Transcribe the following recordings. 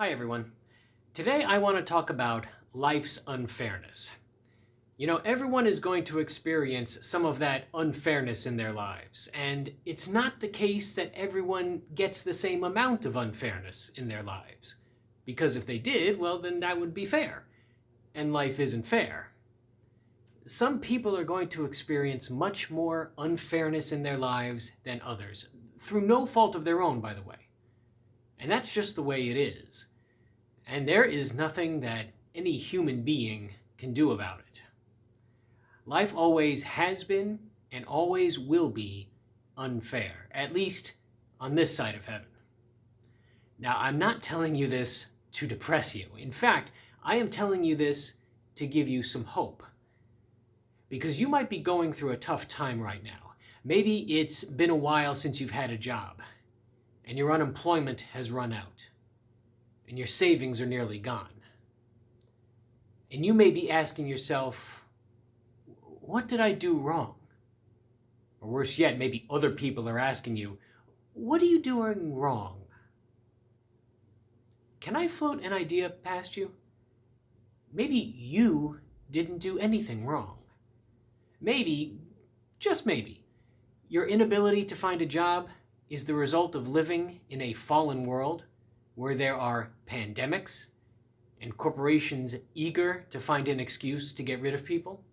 Hi everyone. Today I want to talk about life's unfairness. You know, everyone is going to experience some of that unfairness in their lives, and it's not the case that everyone gets the same amount of unfairness in their lives. Because if they did, well then that would be fair. And life isn't fair. Some people are going to experience much more unfairness in their lives than others, through no fault of their own, by the way. And that's just the way it is. And there is nothing that any human being can do about it. Life always has been and always will be unfair, at least on this side of heaven. Now, I'm not telling you this to depress you. In fact, I am telling you this to give you some hope. Because you might be going through a tough time right now. Maybe it's been a while since you've had a job and your unemployment has run out, and your savings are nearly gone. And you may be asking yourself, what did I do wrong? Or worse yet, maybe other people are asking you, what are you doing wrong? Can I float an idea past you? Maybe you didn't do anything wrong. Maybe, just maybe, your inability to find a job is the result of living in a fallen world where there are pandemics and corporations eager to find an excuse to get rid of people?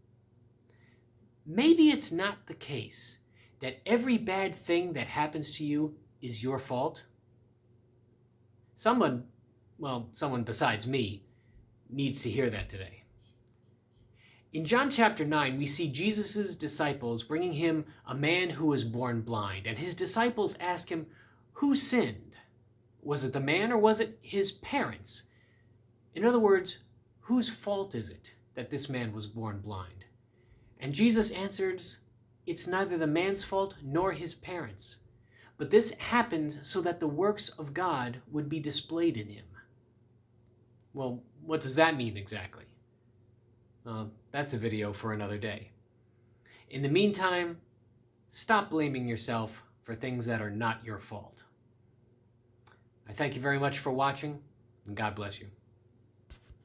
Maybe it's not the case that every bad thing that happens to you is your fault. Someone, well, someone besides me, needs to hear that today. In John chapter 9, we see Jesus' disciples bringing him a man who was born blind, and his disciples ask him, Who sinned? Was it the man or was it his parents? In other words, whose fault is it that this man was born blind? And Jesus answers, It's neither the man's fault nor his parents, but this happened so that the works of God would be displayed in him. Well, what does that mean exactly? Uh, that's a video for another day. In the meantime, stop blaming yourself for things that are not your fault. I thank you very much for watching, and God bless you.